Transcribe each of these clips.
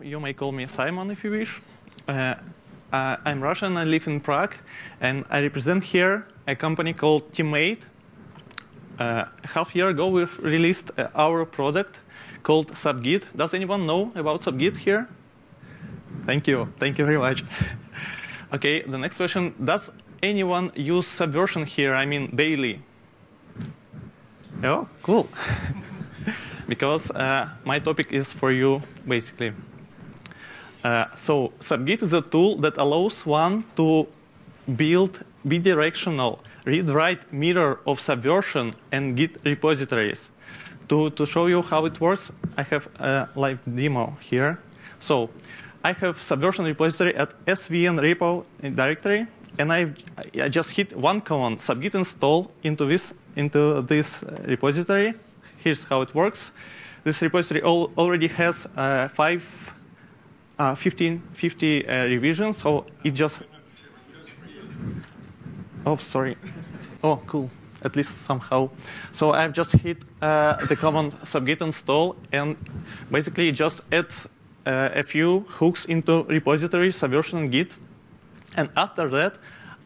You may call me Simon if you wish. Uh, uh, I'm Russian, I live in Prague, and I represent here a company called TMate. Uh, half year ago, we released uh, our product called SubGit. Does anyone know about SubGit here? Thank you. Thank you very much. okay, the next question. Does anyone use Subversion here, I mean daily? Oh, cool. because uh, my topic is for you, basically. Uh, so SubGit is a tool that allows one to build bidirectional read-write mirror of Subversion and Git repositories. To, to show you how it works, I have a live demo here. So I have Subversion repository at svn repo directory, and I've, I just hit one command, subgit install into this, into this repository, here's how it works. This repository al already has uh, five, uh, 15, 50 uh, revisions, so it just. Oh, sorry. Oh, cool. At least somehow. So I've just hit uh, the command subgit install, and basically just add uh, a few hooks into repository, Subversion, and Git. And after that,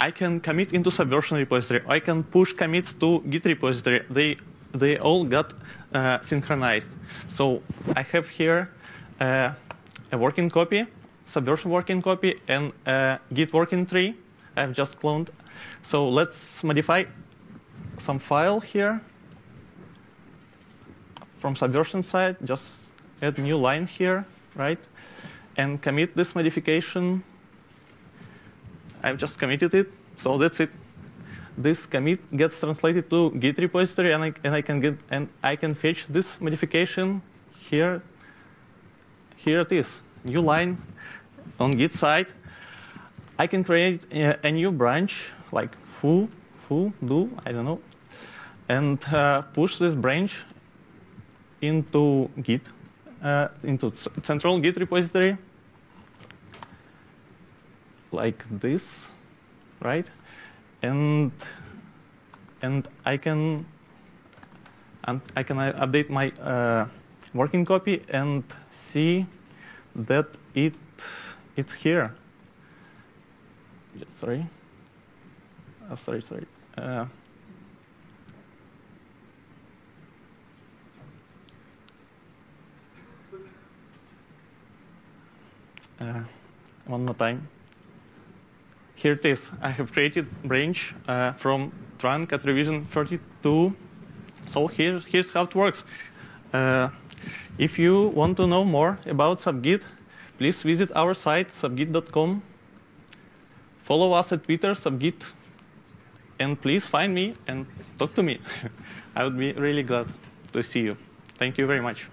I can commit into Subversion repository. I can push commits to Git repository. They they all got uh, synchronized. So I have here uh, a working copy, Subversion working copy, and a Git working tree I've just cloned. So let's modify some file here from Subversion side. Just add new line here, right? And commit this modification. I've just committed it, so that's it this commit gets translated to Git repository, and I, and I can get and I can fetch this modification here. Here it is, new line on Git side. I can create a, a new branch like foo, foo, do, I don't know, and uh, push this branch into Git, uh, into central Git repository, like this, right? And and I can and I can update my uh, working copy and see that it it's here. Sorry. Oh, sorry, sorry. Uh, uh, one more time here it is. I have created branch uh, from trunk at revision 32. So here, here's how it works. Uh, if you want to know more about subgit, please visit our site, subgit.com. Follow us at Twitter, subgit, and please find me and talk to me. I would be really glad to see you. Thank you very much.